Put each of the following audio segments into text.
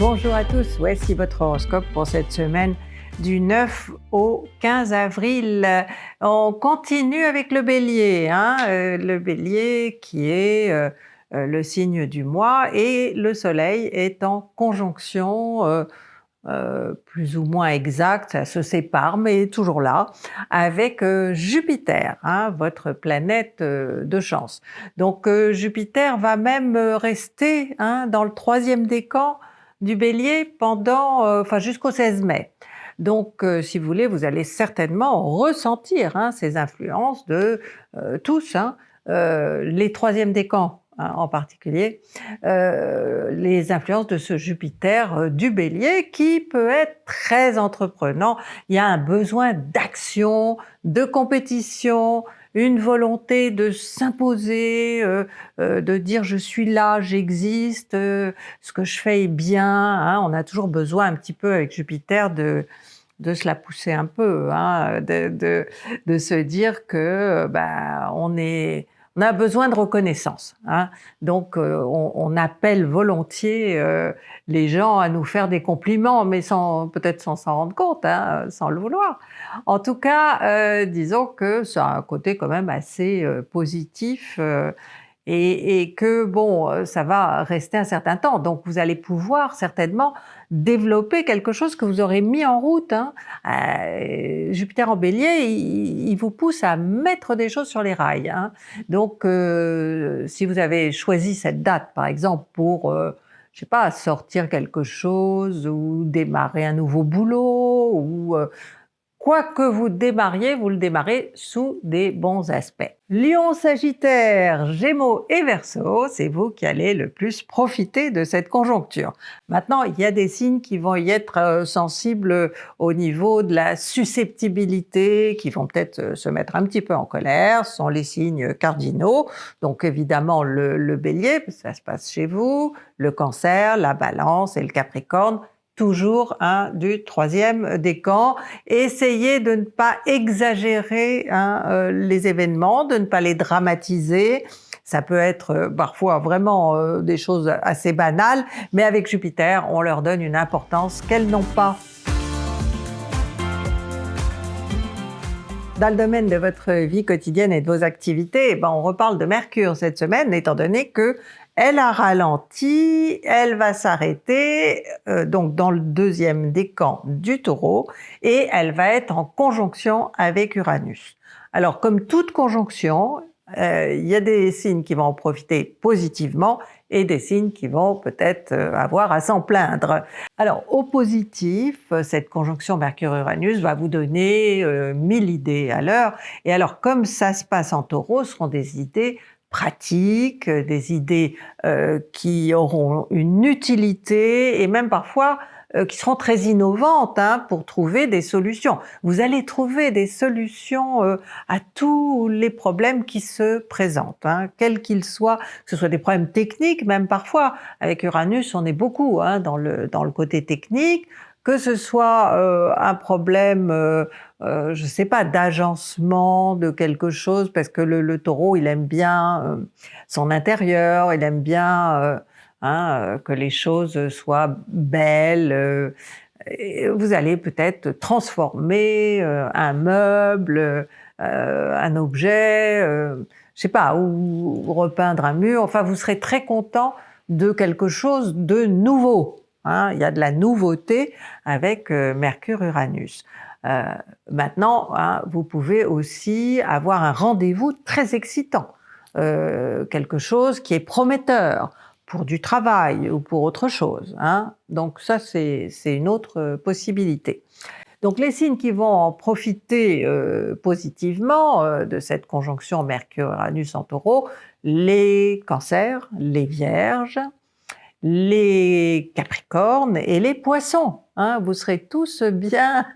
Bonjour à tous, voici votre horoscope pour cette semaine du 9 au 15 avril. On continue avec le Bélier, hein, euh, le Bélier qui est euh, euh, le signe du mois et le Soleil est en conjonction plus ou moins exacte, ça se sépare mais toujours là, avec Jupiter, hein, votre planète de chance. Donc Jupiter va même rester hein, dans le troisième décan du Bélier pendant, euh, enfin jusqu'au 16 mai. Donc, euh, si vous voulez, vous allez certainement ressentir hein, ces influences de euh, tous, hein, les troisièmes décans hein, en particulier, les influences de ce Jupiter du Bélier qui peut être très entreprenant. Il y a un besoin d'action, de compétition, une volonté de s'imposer, euh, euh, de dire je suis là, j'existe, euh, ce que je fais est bien. Hein. On a toujours besoin un petit peu avec Jupiter de, de se la pousser un peu, hein, de, de, de, se dire que bah, on est on a besoin de reconnaissance. Hein. Donc euh, on, appelle volontiers euh, les gens à nous faire des compliments, mais sans peut-être sans s'en rendre compte, hein, sans le vouloir. En tout cas, euh, disons que ça a un côté quand même assez positif et, que bon, ça va rester un certain temps. Donc vous allez pouvoir certainement développer quelque chose que vous aurez mis en route. Hein. Euh, Jupiter en bélier, il, vous pousse à mettre des choses sur les rails. Hein. Donc euh, si vous avez choisi cette date par exemple pour je sais pas, sortir quelque chose ou démarrer un nouveau boulot ou Quoi que vous démarriez, vous le démarrez sous des bons aspects. Lion, Sagittaire, Gémeaux et Verseau, c'est vous qui allez le plus profiter de cette conjoncture. Maintenant, il y a des signes qui vont y être euh, sensibles au niveau de la susceptibilité, qui vont peut-être euh, se mettre un petit peu en colère, ce sont les signes cardinaux. Donc évidemment le, le Bélier, ça se passe chez vous, le Cancer, la Balance et le Capricorne, toujours du troisième décan. Essayez de ne pas exagérer hein, euh, les événements, de ne pas les dramatiser. Ça peut être euh, parfois vraiment euh, des choses assez banales, mais avec Jupiter, on leur donne une importance qu'elles n'ont pas. Dans le domaine de votre vie quotidienne et de vos activités, eh ben on reparle de Mercure cette semaine, étant donné que elle a ralenti, elle va s'arrêter euh, donc dans le deuxième décan du taureau et elle va être en conjonction avec Uranus. Alors comme toute conjonction, euh, il y a des signes qui vont en profiter positivement et des signes qui vont peut-être euh, avoir à s'en plaindre. Alors au positif, cette conjonction Mercure-Uranus va vous donner mille idées à l'heure et alors comme ça se passe en taureau, ce seront des idées pratiques, euh, des idées euh, qui auront une utilité et même parfois euh, qui seront très innovantes hein, pour trouver des solutions. Vous allez trouver des solutions à tous les problèmes qui se présentent, hein, quels qu'ils soient, que ce soit des problèmes techniques même parfois. Avec Uranus, on est beaucoup hein, dans, le, dans le côté technique, que ce soit euh, un problème, euh, euh, je sais pas, d'agencement de quelque chose, parce que le, taureau, il aime bien euh, son intérieur, il aime bien hein, que les choses soient belles. vous allez peut-être transformer un meuble, un objet, je sais pas, ou repeindre un mur. Enfin, vous serez très content de quelque chose de nouveau. Hein, il y a de la nouveauté avec euh, Mercure-Uranus. Euh, maintenant, hein, vous pouvez aussi avoir un rendez-vous très excitant, euh, quelque chose qui est prometteur pour du travail ou pour autre chose. Hein. Donc ça, c'est une autre possibilité. Donc les signes qui vont en profiter positivement de cette conjonction Mercure-Uranus en taureau, les cancers, les vierges, les capricornes et les poissons. Hein, vous serez tous bien,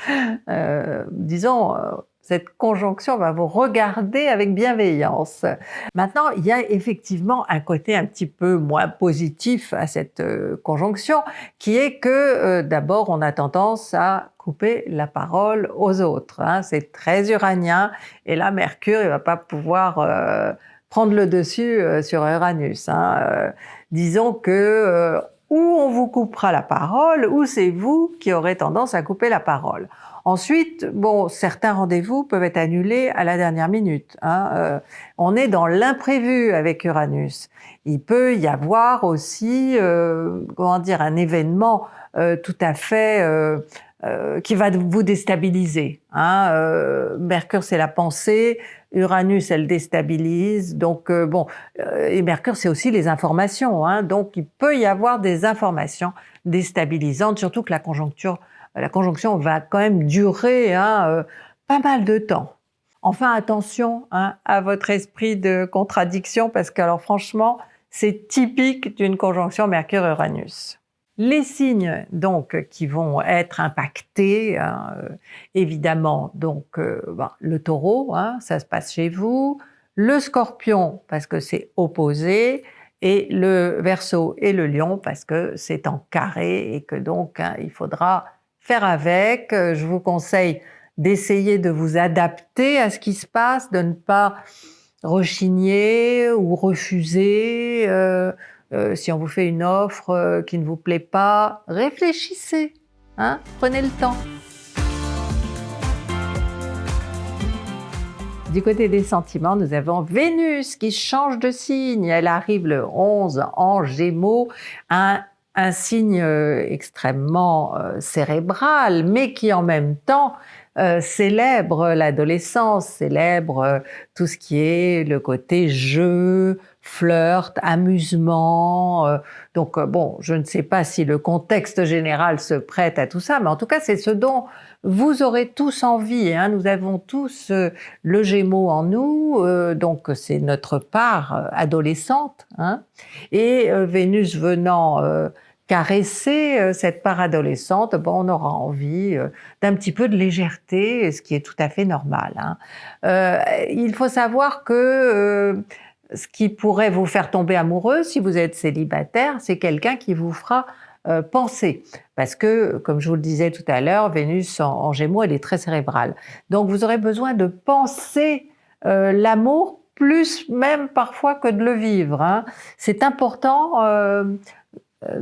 euh, disons, euh, cette conjonction va vous regarder avec bienveillance. Maintenant, il y a effectivement un côté un petit peu moins positif à cette euh, conjonction, qui est que d'abord on a tendance à couper la parole aux autres. Hein. C'est très uranien, et là Mercure, il va pas pouvoir prendre le dessus sur Uranus. Hein disons que ou on vous coupera la parole, ou c'est vous qui aurez tendance à couper la parole. Ensuite, bon, certains rendez-vous peuvent être annulés à la dernière minute. Hein. Euh, on est dans l'imprévu avec Uranus. Il peut y avoir aussi, euh, comment dire, un événement euh, tout à fait qui va vous déstabiliser. Hein. Mercure, c'est la pensée. Uranus, elle déstabilise. Donc bon, et Mercure, c'est aussi les informations. Hein. Donc il peut y avoir des informations déstabilisantes, surtout que la conjoncture la conjonction va quand même durer hein, euh, pas mal de temps. Enfin, attention hein, à votre esprit de contradiction parce que alors franchement, c'est typique d'une conjonction Mercure-Uranus. Les signes donc qui vont être impactés, hein, euh, évidemment donc euh, ben, le Taureau, ça se passe chez vous, le Scorpion parce que c'est opposé, et le Verseau et le Lion parce que c'est en carré et que donc il faudra faire avec. Euh, je vous conseille d'essayer de vous adapter à ce qui se passe, de ne pas rechigner ou refuser. Euh, si on vous fait une offre qui ne vous plaît pas, réfléchissez, hein, prenez le temps. Du côté des sentiments, nous avons Vénus qui change de signe. Elle arrive le 11 en Gémeaux, un signe euh, extrêmement euh, cérébral, mais qui en même temps euh, célèbre l'adolescence, célèbre tout ce qui est le côté jeu, flirt, amusement. donc bon, je ne sais pas si le contexte général se prête à tout ça, mais en tout cas c'est ce dont vous aurez tous envie. Hein. Nous avons tous le Gémeaux en nous, donc c'est notre part adolescente. Hein. Et Vénus venant caresser euh, cette part adolescente, bon, on aura envie euh, d'un petit peu de légèreté, ce qui est tout à fait normal. Hein. Euh, il faut savoir que ce qui pourrait vous faire tomber amoureux si vous êtes célibataire, c'est quelqu'un qui vous fera penser. Parce que, comme je vous le disais tout à l'heure, Vénus en, Gémeaux, elle est très cérébrale. Donc vous aurez besoin de penser l'amour plus même parfois que de le vivre. Hein. C'est important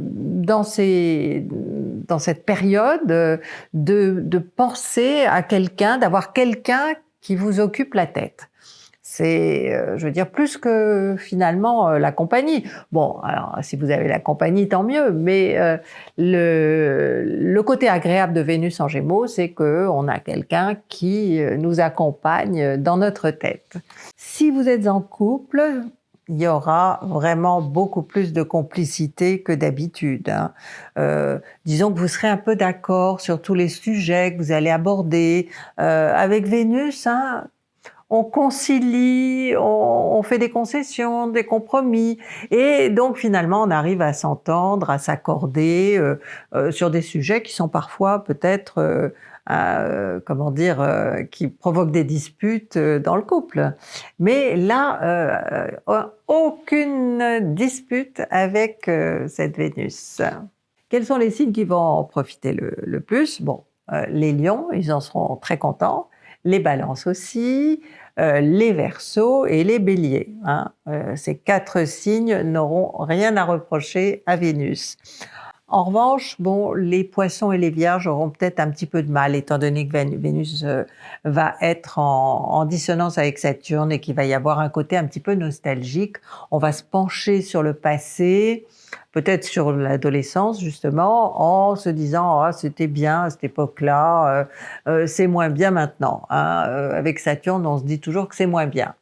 dans, ces, dans cette période de, de penser à quelqu'un, d'avoir quelqu'un qui vous occupe la tête. C'est, euh, je veux dire, plus que finalement euh, la compagnie. Bon, alors si vous avez la compagnie, tant mieux, mais euh, le, côté agréable de Vénus en Gémeaux, c'est qu'on a quelqu'un qui nous accompagne dans notre tête. Si vous êtes en couple, il y aura vraiment beaucoup plus de complicité que d'habitude. Hein. Disons que vous serez un peu d'accord sur tous les sujets que vous allez aborder. Avec Vénus, hein, on concilie, on, fait des concessions, des compromis, et donc finalement on arrive à s'entendre, à s'accorder euh, sur des sujets qui sont parfois peut-être euh, comment dire, euh, qui provoquent des disputes euh, dans le couple. Mais là, aucune dispute avec cette Vénus. Quels sont les signes qui vont en profiter le, plus? Bon, les lions, ils en seront très contents, les balances aussi, les versos et les béliers. Hein. ces quatre signes n'auront rien à reprocher à Vénus. En revanche, bon, les poissons et les vierges auront peut-être un petit peu de mal, étant donné que Vénus euh, va être en, dissonance avec Saturne et qu'il va y avoir un côté un petit peu nostalgique. On va se pencher sur le passé, peut-être sur l'adolescence justement, en se disant ah c'était bien à cette époque-là, euh, euh, c'est moins bien maintenant. Hein. avec Saturne, on se dit toujours que c'est moins bien.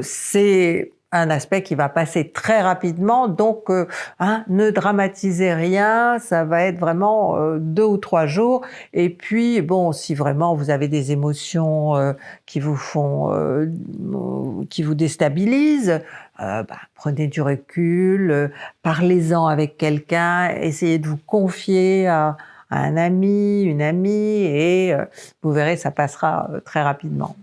c'est un aspect qui va passer très rapidement, donc euh, hein, ne dramatisez rien, ça va être vraiment euh, deux ou trois jours. Et puis bon, si vraiment vous avez des émotions euh, qui vous font, qui vous déstabilisent, bah, prenez du recul, parlez-en avec quelqu'un, essayez de vous confier à, à un ami, une amie, et vous verrez, ça passera très rapidement.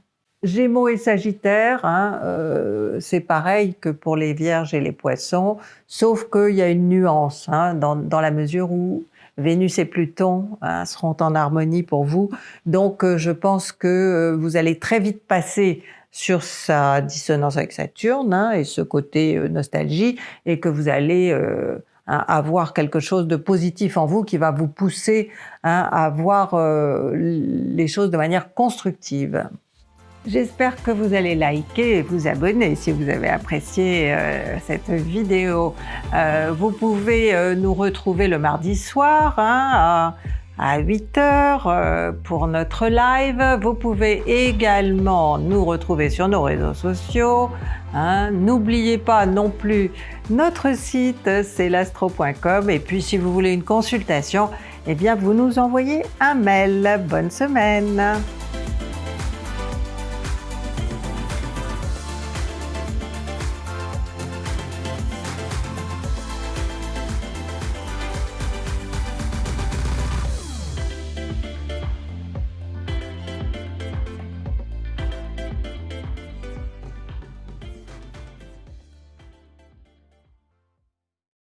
Gémeaux et Sagittaire, hein, euh, c'est pareil que pour les Vierges et les Poissons, sauf qu'il y a une nuance hein, dans, la mesure où Vénus et Pluton hein, seront en harmonie pour vous. Donc euh, je pense que euh, vous allez très vite passer sur sa dissonance avec Saturne et ce côté nostalgie, et que vous allez hein, avoir quelque chose de positif en vous qui va vous pousser hein, à voir euh, les choses de manière constructive. J'espère que vous allez liker et vous abonner si vous avez apprécié euh, cette vidéo. Euh, vous pouvez nous retrouver le mardi soir hein, à 8 heures euh, pour notre live. Vous pouvez également nous retrouver sur nos réseaux sociaux. Hein. N'oubliez pas non plus notre site, c'est lastro.com. Et puis si vous voulez une consultation, eh bien vous nous envoyez un mail. Bonne semaine